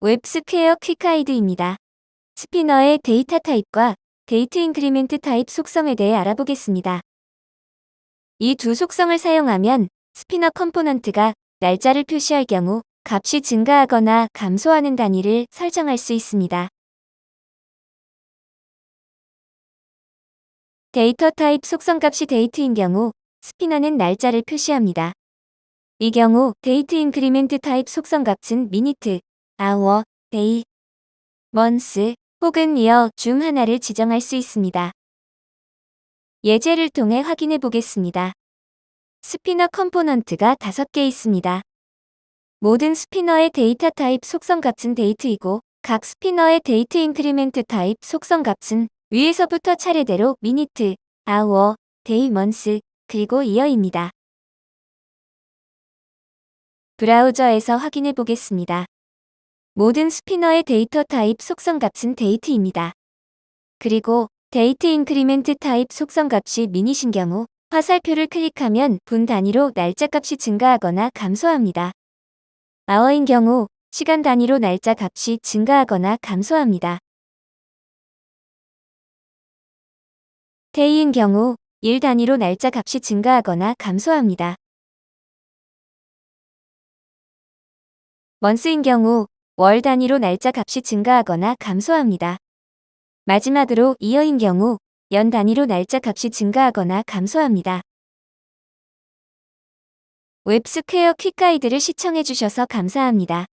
웹스퀘어 quick guide입니다. spinner의 data type과 date increment type 속성에 대해 알아보겠습니다. 이 두 속성을 사용하면 spinner component가 날짜를 표시할 경우 값이 증가하거나 감소하는 단위를 설정할 수 있습니다. data type 속성 값이 date인 경우 spinner는 날짜를 표시합니다. 이 경우 date increment type 속성 값은 minute, hour, day, month 혹은 year 중 하나를 지정할 수 있습니다. 예제를 통해 확인해 보겠습니다. spinner component가 5개 있습니다. 모든 spinner의 data type 속성 값은 date이고 각 spinner의 date increment type 속성 값은 위에서부터 차례대로 minute, hour, day, month, 그리고 year입니다. 브라우저에서 확인해 보겠습니다. 모든 spinner의 data type 속성 값은 date입니다. 그리고 date increment type 속성 값이 minute인 경우 화살표를 클릭하면 분 단위로 날짜 값이 증가하거나 감소합니다. 아워인 경우 시간 단위로 날짜 값이 증가하거나 감소합니다. day인 경우 일 단위로 날짜 값이 증가하거나 감소합니다. month인 경우 월 단위로 날짜 값이 증가하거나 감소합니다. 마지막으로 이어인 경우 연 단위로 날짜 값이 증가하거나 감소합니다. 웹스퀘어 quick guide를 시청해주셔서 감사합니다.